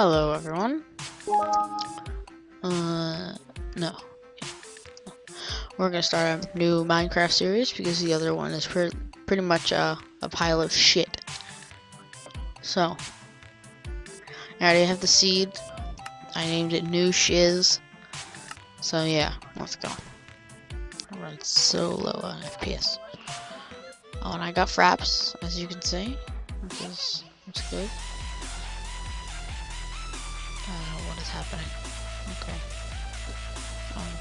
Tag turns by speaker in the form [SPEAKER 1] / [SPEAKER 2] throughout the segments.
[SPEAKER 1] Hello, everyone. Uh, no. We're gonna start a new Minecraft series because the other one is pre pretty much a pile of shit. So, I already have the seed. I named it New Shiz. So yeah, let's go. I run so low on FPS. Oh, and I got fraps, as you can see, which is, which is good. Happening? Okay. Um,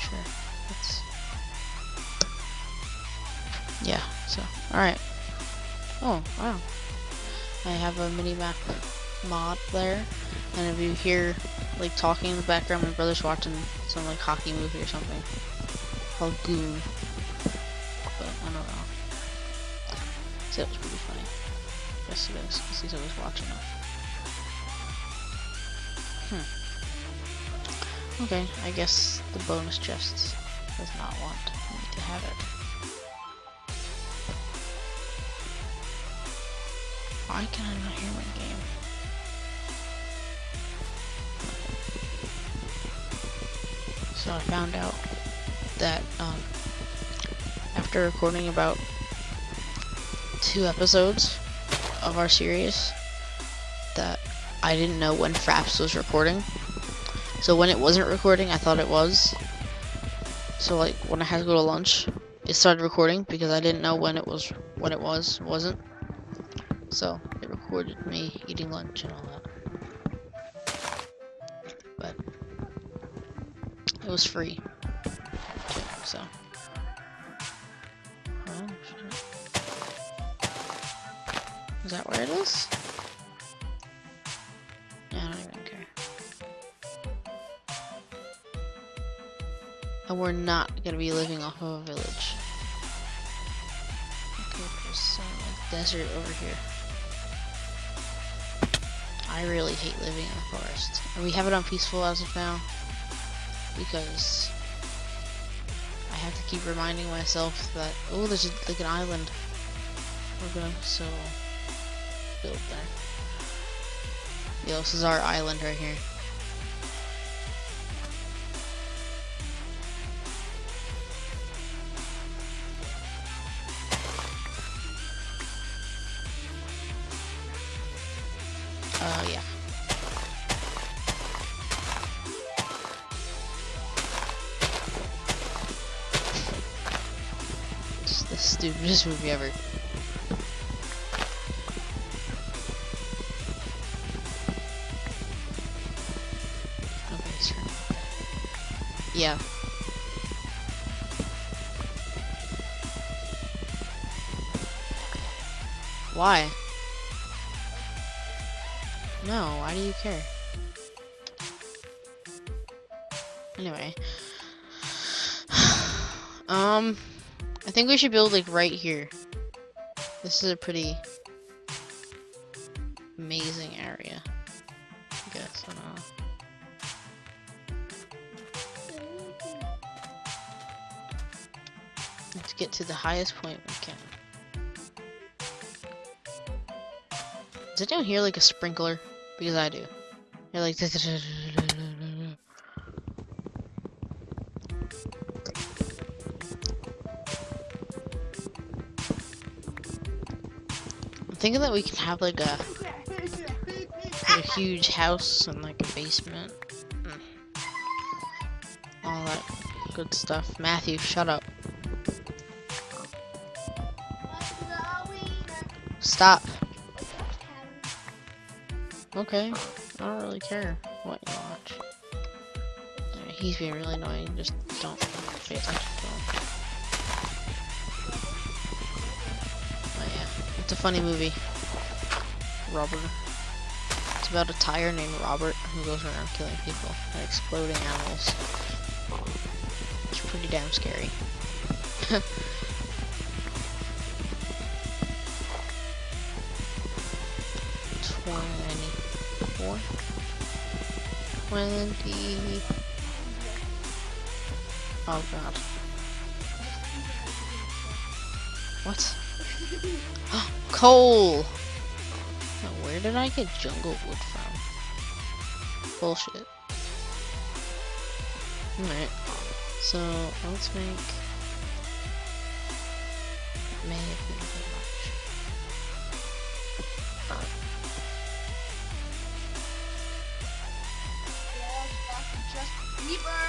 [SPEAKER 1] sure. Yeah. So, all right. Oh wow. I have a mini map mod there, and if you hear like talking in the background, my brother's watching some like hockey movie or something called Goon. But I don't know. So it was pretty funny. Yes, it is, because he's always watching. Okay, I guess the bonus chest does not want me to have it. Why can I not hear my game? So I found out that um, after recording about two episodes of our series, that I didn't know when Fraps was recording. So when it wasn't recording, I thought it was. So like when I had to go to lunch, it started recording because I didn't know when it was when it was wasn't. So it recorded me eating lunch and all that. But it was free. So. Is that where it is? And we're not gonna be living off of a village. Okay, there's some like desert over here. I really hate living in the forest. And we have it on peaceful as of now. Because I have to keep reminding myself that oh there's a, like an island. We're gonna so build there. Yo, this is our island right here. Movie ever. Yeah. Why? No, why do you care? Anyway. um, think we should build like right here. This is a pretty amazing area. I guess, I don't know. Let's get to the highest point we can. Does anyone hear like a sprinkler? Because I do. You're like. thinking that we can have like a, a huge house and like a basement. All that good stuff. Matthew, shut up. Stop. Okay, I don't really care what you watch. He's being really annoying, just don't pay attention a funny movie. Robert. It's about a tire named Robert who goes around killing people and exploding animals. It's pretty damn scary. Twenty-four, twenty. Oh god. What? Coal! Now, where did I get jungle wood from? Bullshit. Alright. So let's make may have been bit much.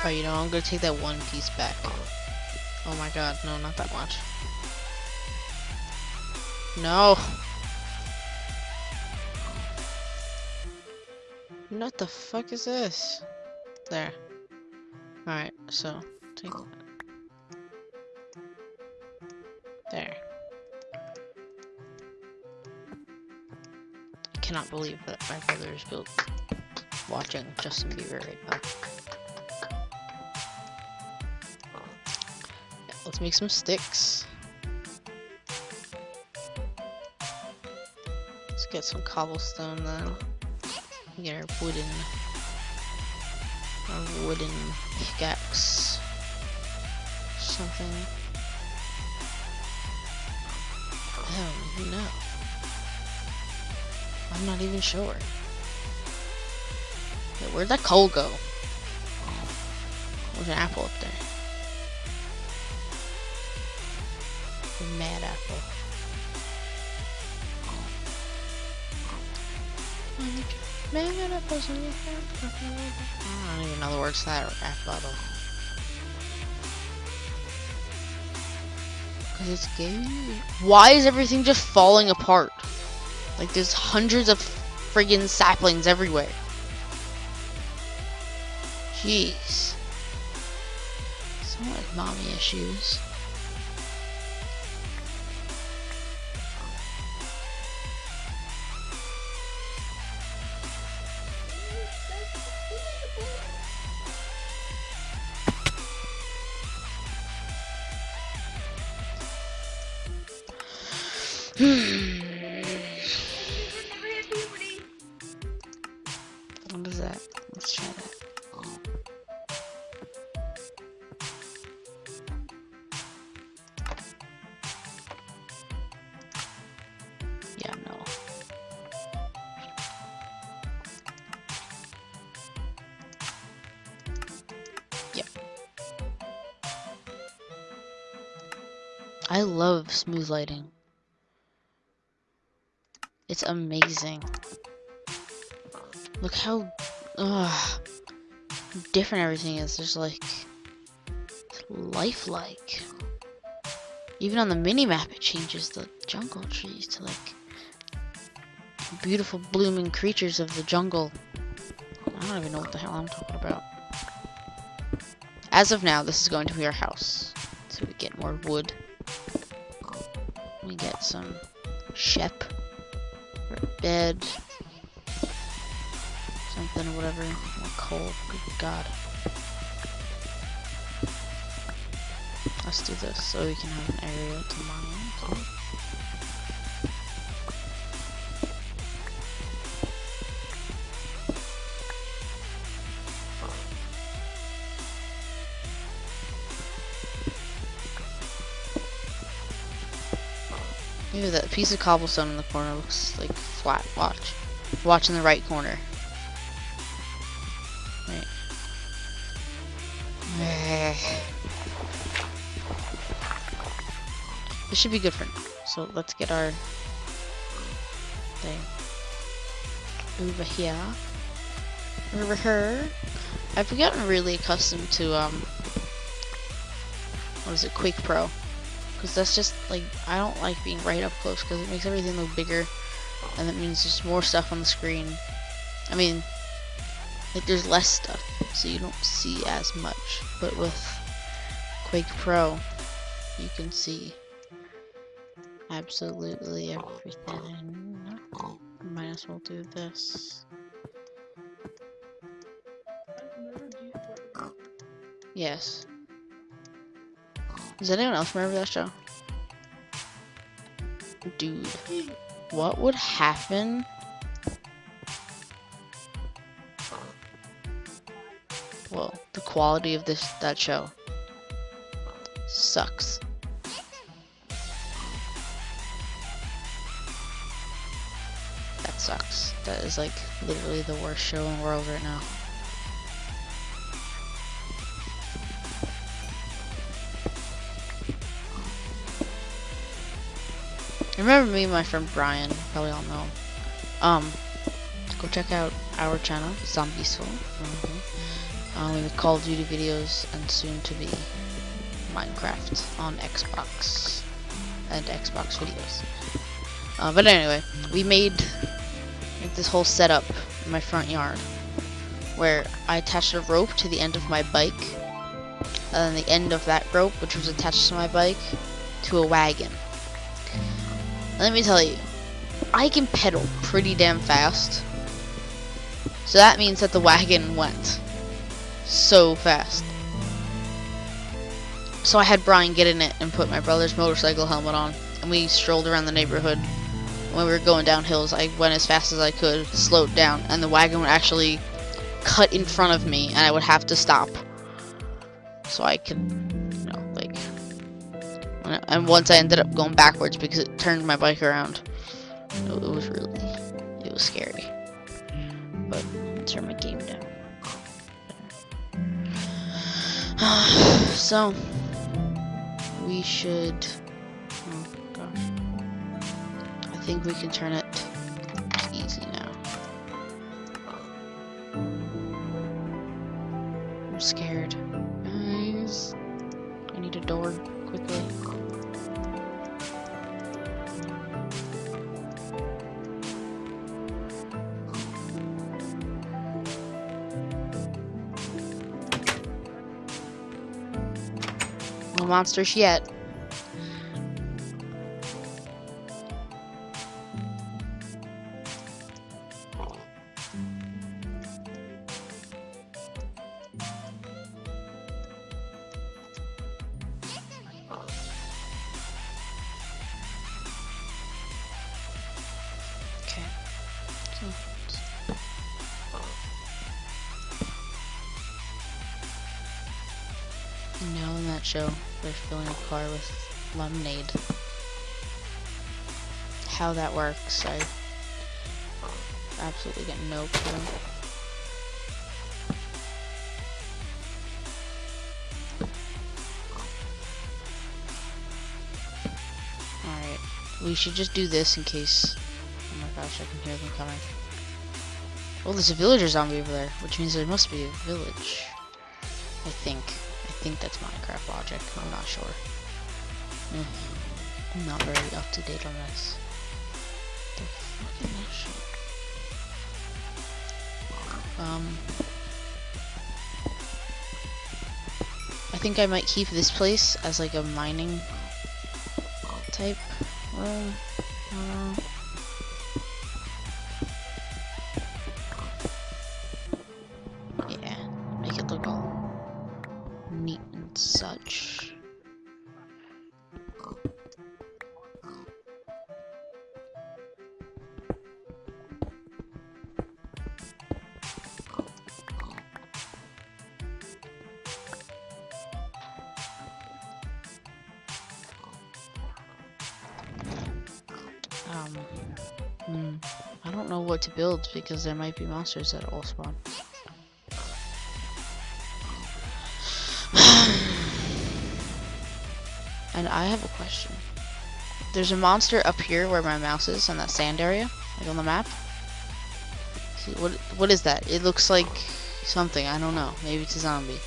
[SPEAKER 1] Oh, you know, I'm gonna take that one piece back. Oh my god, no, not that much. No! What the fuck is this? There. Alright, so, take that. There. I cannot believe that my brother is built watching Justin Bieber right now. Yeah, let's make some sticks. Get some cobblestone then. Get our wooden our wooden pickaxe. Something. Oh, I don't even know. I'm not even sure. Wait, where'd that coal go? There's an apple up there. A mad apple. Mm-hmm. I don't even know the words to that rap battle. Cause it's gay. Why is everything just falling apart? Like there's hundreds of friggin' saplings everywhere. Jeez. Someone with mommy issues. What is that? Let's try that. Yeah, no. Yep. I love smooth lighting. It's amazing. Look how different everything is. There's like lifelike. Even on the mini map, it changes the jungle trees to like beautiful blooming creatures of the jungle. I don't even know what the hell I'm talking about. As of now, this is going to be our house. So we get more wood. We get some shep bed. Something, whatever. More coal. Good God. Let's do this so we can have an area to mine. Maybe that piece of cobblestone in the corner looks like flat. Watch. Watch in the right corner. This should be good for now. So let's get our thing over here. Over here. I've gotten really accustomed to um what is it, Quake Pro. Because that's just, like, I don't like being right up close because it makes everything look bigger. And that means there's more stuff on the screen. I mean, like, there's less stuff, so you don't see as much. But with Quake Pro, you can see absolutely everything. Might as well do this. Yes. Does anyone else remember that show? Dude, what would happen? Well, the quality of this that show sucks. That is like literally the worst show in the world right now. Remember me and my friend Brian, probably all know. Um, go check out our channel, Zombiesful. Mm -hmm. um, we make Call of Duty videos and soon to be Minecraft on Xbox and Xbox videos. Uh, but anyway, we made this whole setup in my front yard where I attached a rope to the end of my bike and then the end of that rope, which was attached to my bike, to a wagon. Let me tell you, I can pedal pretty damn fast. So that means that the wagon went so fast. So I had Brian get in it and put my brother's motorcycle helmet on. And we strolled around the neighborhood. When we were going down hills, I went as fast as I could, slowed down, and the wagon would actually cut in front of me, and I would have to stop. So I could, you know, like... And once I ended up going backwards because it turned my bike around. It was really, it was scary. But, turn my game down. so, we should, think we can turn it easy now. I'm scared. Guys, I need a door quickly. No monsters yet. That show, they're filling a car with lemonade. How that works, I absolutely get no clue. Alright, we should just do this in case. Oh my gosh, I can hear them coming. Oh, there's a villager zombie over there, which means there must be a village. I think. I think that's Minecraft logic. I'm not sure. Mm. I'm not very up to date on this. The fucking shit. Um. I think I might keep this place as like a mining type room. Uh, neat and such. Um, hmm, I don't know what to build because there might be monsters that all spawn. And I have a question. There's a monster up here where my mouse is in that sand area, like on the map. See, what what is that? It looks like something. I don't know. Maybe it's a zombie.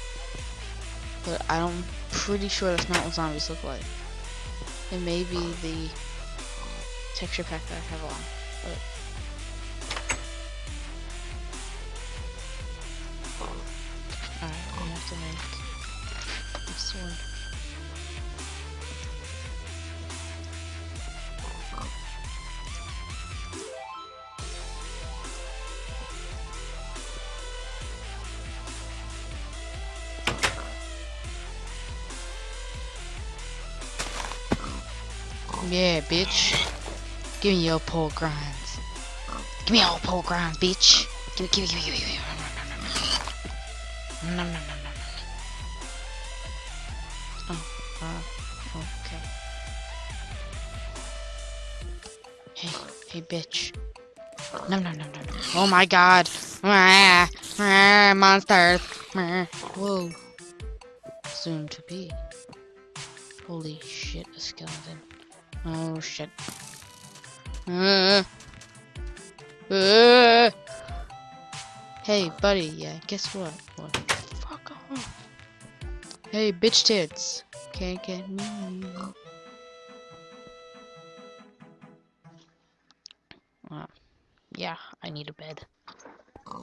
[SPEAKER 1] But I'm pretty sure that's not what zombies look like. It may be the texture pack that I have on. But Alright, have to make a sword. Yeah, bitch. Give me your pole grinds. Give me all pole grinds, bitch. Give me, give me, give me, give me, give me. Nom, nom, nom, nom. Oh, uh, okay. Hey, hey, bitch. No, no, no, no, no. Oh my god. Monsters. Whoa. Soon to be. Holy shit, a skeleton. Oh shit. Uh, uh. Hey, buddy, yeah, guess what? What? Fuck off. Hey, bitch tits. Can't get me. Uh, yeah, I need a bed.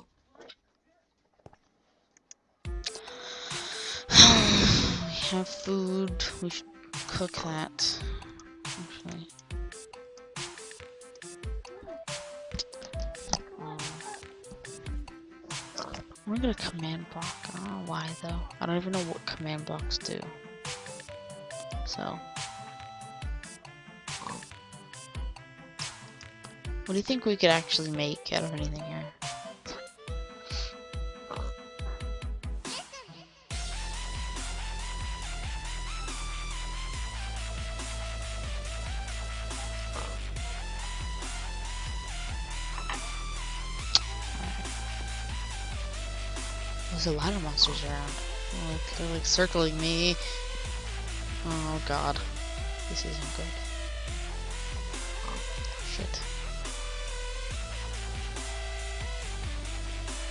[SPEAKER 1] we have food. We should cook that. I'm gonna command block. I don't know why though. I don't even know what command blocks do. So. What do you think we could actually make out of anything here? There's a lot of monsters around. Like, they're like circling me. Oh god. This isn't good. Shit.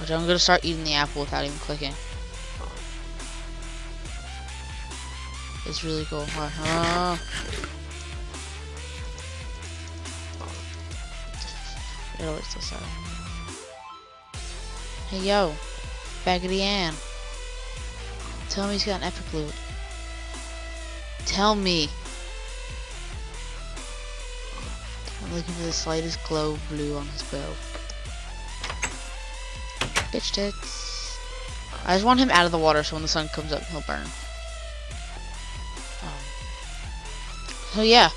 [SPEAKER 1] Which I'm gonna start eating the apple without even clicking. It's really cool. Uh, it always does that. Hey yo, Baggedy Ann. Tell me he's got an epic loot. Tell me. I'm looking for the slightest glow of blue on his bow. Bitch tits. I just want him out of the water so when the sun comes up he'll burn. Um, so yeah,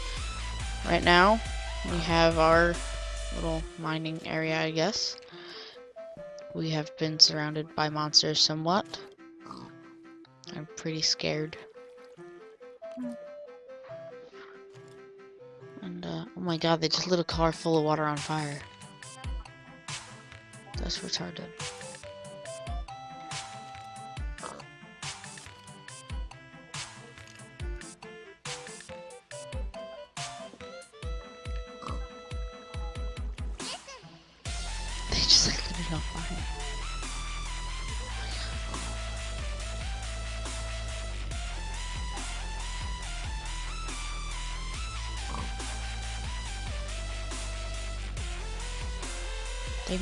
[SPEAKER 1] right now we have our little mining area I guess. We have been surrounded by monsters somewhat. I'm pretty scared. And, uh, oh my god, they just lit a car full of water on fire. That's retarded. They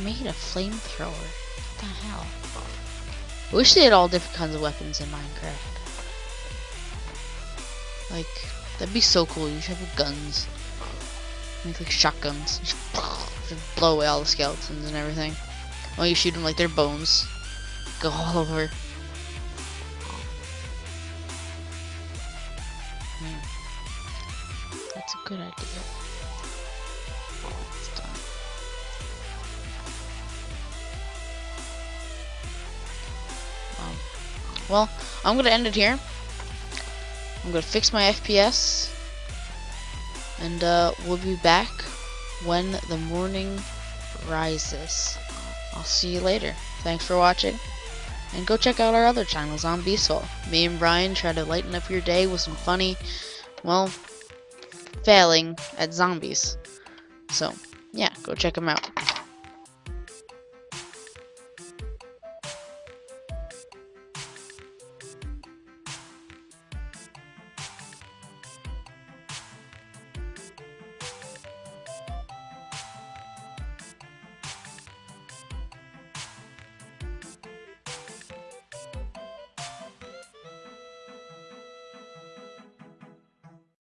[SPEAKER 1] made a flamethrower. What the hell? I wish they had all different kinds of weapons in Minecraft. Like, that'd be so cool. You should have guns. Make like shotguns. Just blow away all the skeletons and everything. While you shoot them like their bones. Go all over. Hmm. That's a good idea. Um, well, I'm gonna end it here. I'm gonna fix my FPS, and uh, we'll be back when the morning rises. I'll see you later. Thanks for watching, and go check out our other channels on Beastful. Me and Brian try to lighten up your day with some funny, well, failing at zombies. So, yeah, go check them out.